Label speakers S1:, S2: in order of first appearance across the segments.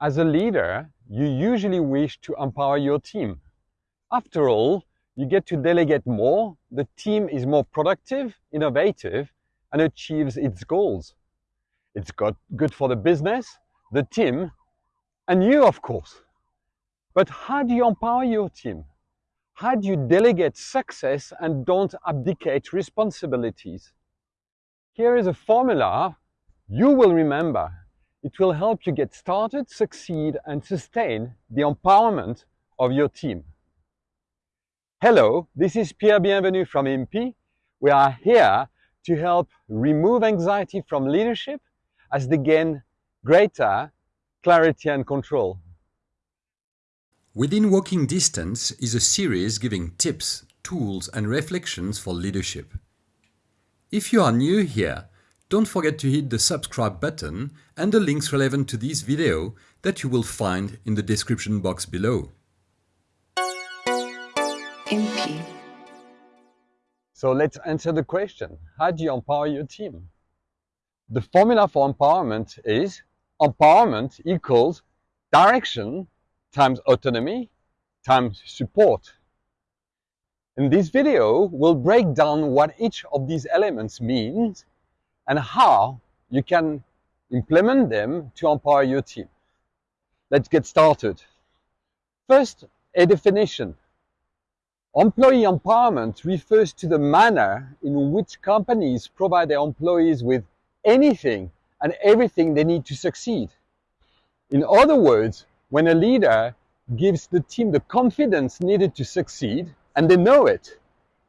S1: As a leader, you usually wish to empower your team. After all, you get to delegate more, the team is more productive, innovative, and achieves its goals. It's got good for the business, the team, and you, of course. But how do you empower your team? How do you delegate success and don't abdicate responsibilities? Here is a formula you will remember. It will help you get started, succeed, and sustain the empowerment of your team. Hello, this is Pierre Bienvenu from IMPI. We are here to help remove anxiety from leadership as they gain greater clarity and control.
S2: Within Walking Distance is a series giving tips, tools and reflections for leadership. If you are new here, don't forget to hit the subscribe button and the links relevant to this video that you will find in the description box below.
S1: MP. So let's answer the question, how do you empower your team? The formula for empowerment is empowerment equals direction times autonomy times support. In this video, we'll break down what each of these elements means and how you can implement them to empower your team. Let's get started. First, a definition. Employee empowerment refers to the manner in which companies provide their employees with anything and everything they need to succeed. In other words, when a leader gives the team the confidence needed to succeed, and they know it,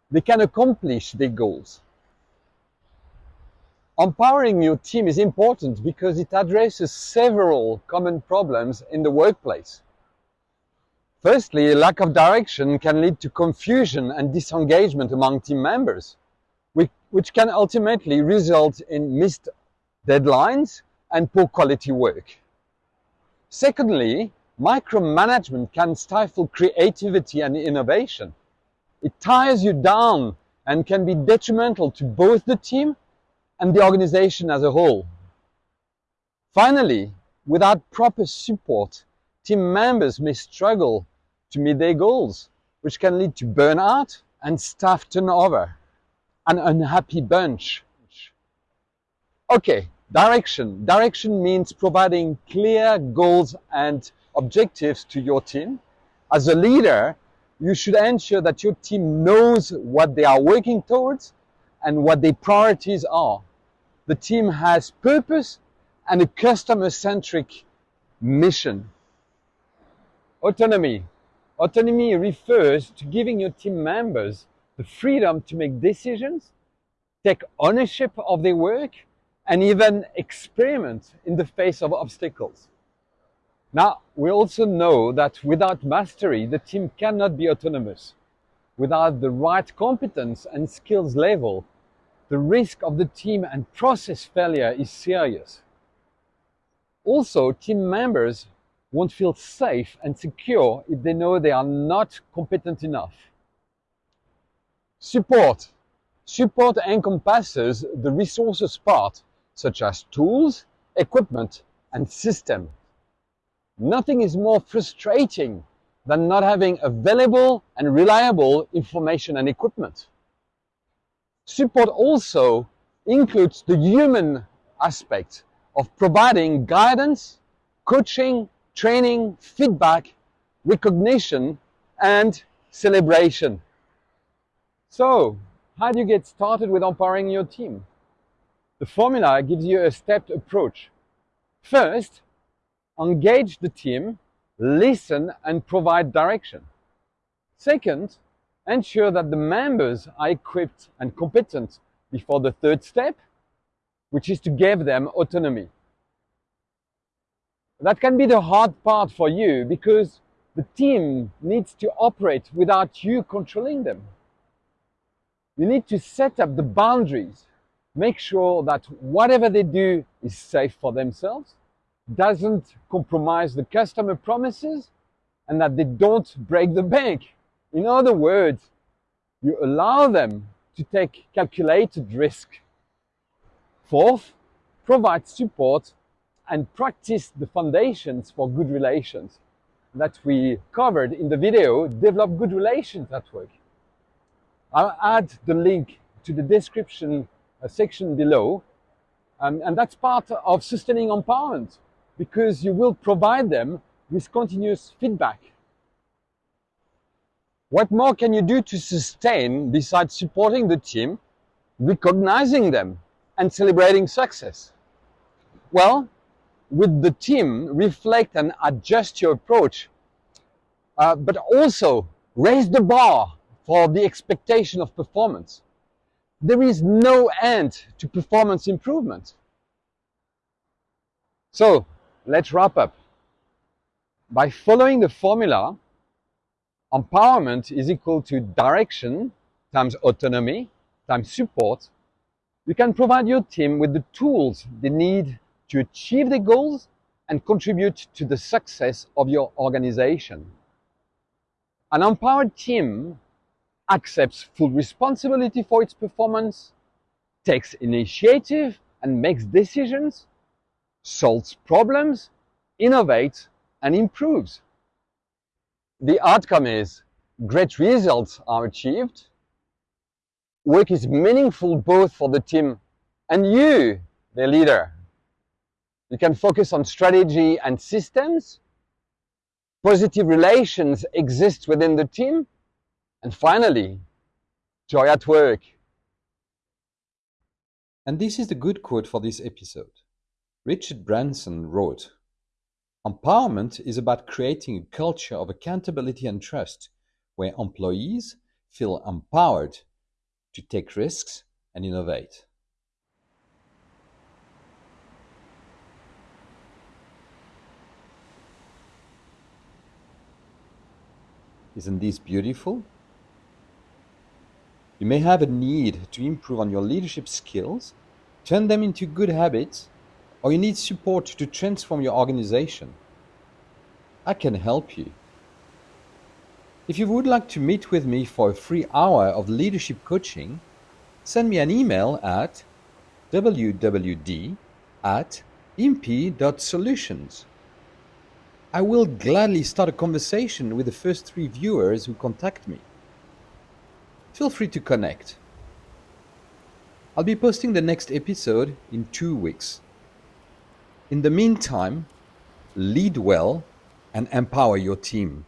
S1: they can accomplish their goals. Empowering your team is important because it addresses several common problems in the workplace. Firstly, a lack of direction can lead to confusion and disengagement among team members, which, can ultimately result in missed deadlines and poor quality work. Secondly, micromanagement can stifle creativity and innovation. It tires you down and can be detrimental to both the team and the organization as a whole. Finally, without proper support, team members may struggle to meet their goals, which can lead to burnout and staff turnover, an unhappy bunch. Okay, Direction. Direction means providing clear goals and objectives to your team. As a leader, you should ensure that your team knows what they are working towards and what their priorities are. The team has purpose and a customer-centric mission. Autonomy. Autonomy refers to giving your team members the freedom to make decisions, take ownership of their work, and even experiment in the face of obstacles. Now, we also know that without mastery, the team cannot be autonomous. Without the right competence and skills level, the risk of the team and process failure is serious. Also, team members won't feel safe and secure if they know they are not competent enough. Support. Support encompasses the resources part such as tools, equipment, and system. Nothing is more frustrating than not having available and reliable information and equipment. Support also includes the human aspect of providing guidance, coaching, training, feedback, recognition, and celebration. So, how do you get started with empowering your team? The formula gives you a stepped approach. First, engage the team, listen and provide direction. Second, ensure that the members are equipped and competent before the third step, which is to give them autonomy. That can be the hard part for you because the team needs to operate without you controlling them. You need to set up the boundaries make sure that whatever they do is safe for themselves, doesn't compromise the customer promises, and that they don't break the bank. In other words, you allow them to take calculated risk. Fourth, provide support and practice the foundations for good relations that we covered in the video, Develop Good Relations at Work. I'll add the link to the description uh, section below. Um, and that's part of sustaining empowerment because you will provide them with continuous feedback. What more can you do to sustain besides supporting the team, recognizing them and celebrating success? Well, with the team, reflect and adjust your approach, uh, but also raise the bar for the expectation of performance. There is no end to performance improvement. So let's wrap up. By following the formula, empowerment is equal to direction times autonomy times support, you can provide your team with the tools they need to achieve their goals and contribute to the success of your organization. An empowered team accepts full responsibility for its performance, takes initiative and makes decisions, solves problems, innovates and improves. The outcome is great results are achieved, work is meaningful both for the team and you, the leader. You can focus on strategy and systems. Positive relations exist within the team. And finally, joy at work.
S2: And this is the good quote for this episode. Richard Branson wrote, Empowerment is about creating a culture of accountability and trust where employees feel empowered to take risks and innovate. Isn't this beautiful? You may have a need to improve on your leadership skills, turn them into good habits, or you need support to transform your organization. I can help you. If you would like to meet with me for a free hour of leadership coaching, send me an email at wwd at imp.solutions. I will gladly start a conversation with the first three viewers who contact me. Feel free to connect. I'll be posting the next episode in two weeks. In the meantime, lead well and empower your team.